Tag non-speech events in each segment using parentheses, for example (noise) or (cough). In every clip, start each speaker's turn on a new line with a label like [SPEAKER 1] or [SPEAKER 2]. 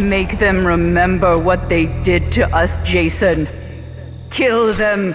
[SPEAKER 1] Make them remember what they did to us, Jason. Kill them.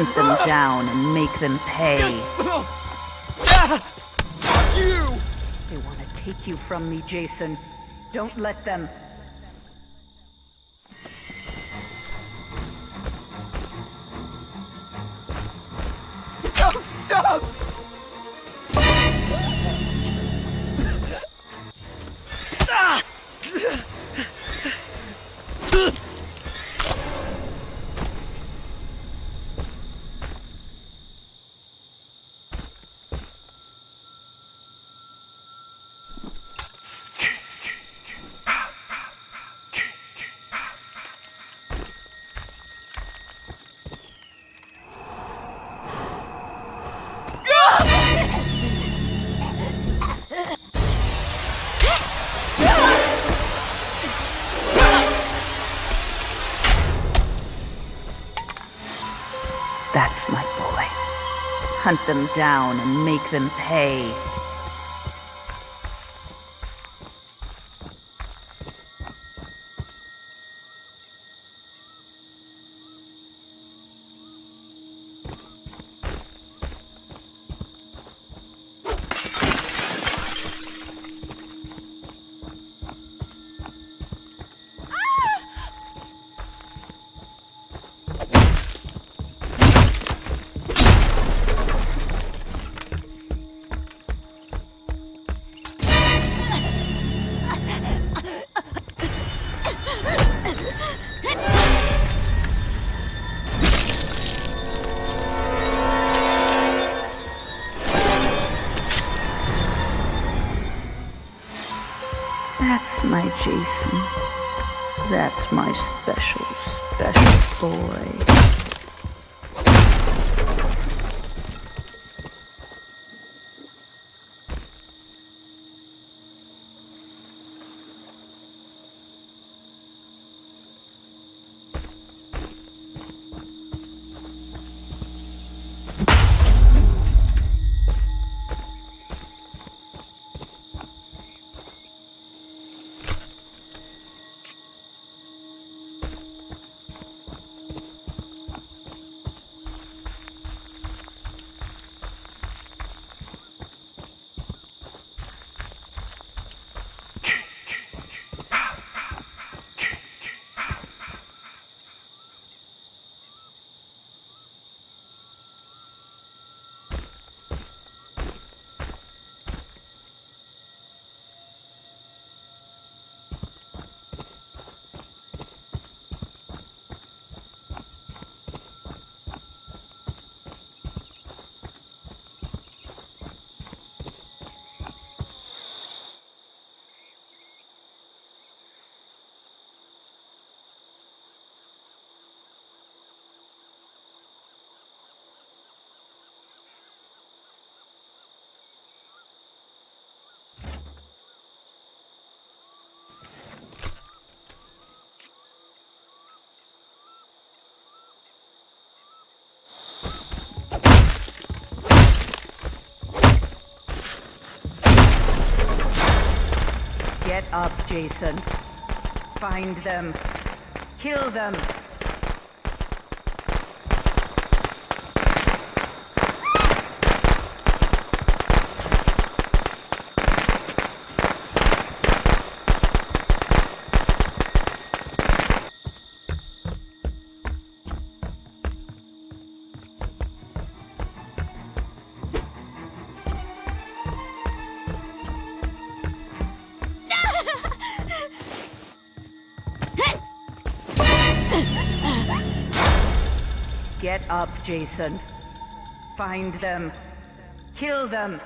[SPEAKER 1] Hunt them down and make them pay.
[SPEAKER 2] Fuck you!
[SPEAKER 1] They want to take you from me, Jason. Don't let them.
[SPEAKER 2] No, stop!
[SPEAKER 1] Hunt them down and make them pay. Jason. That's my special, special boy. Get up, Jason. Find them. Kill them. Get up, Jason. Find them. Kill them.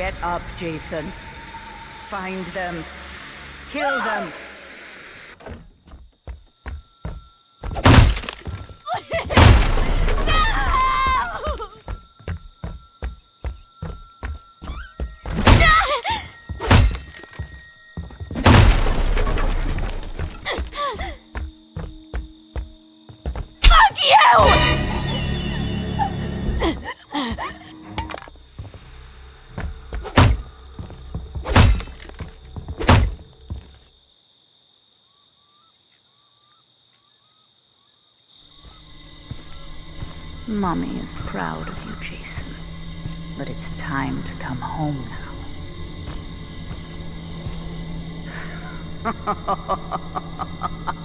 [SPEAKER 1] Get up, Jason. Find them. Kill them. (laughs) (laughs)
[SPEAKER 3] You!
[SPEAKER 1] Mommy is proud of you, Jason. But it's time to come home now. (laughs)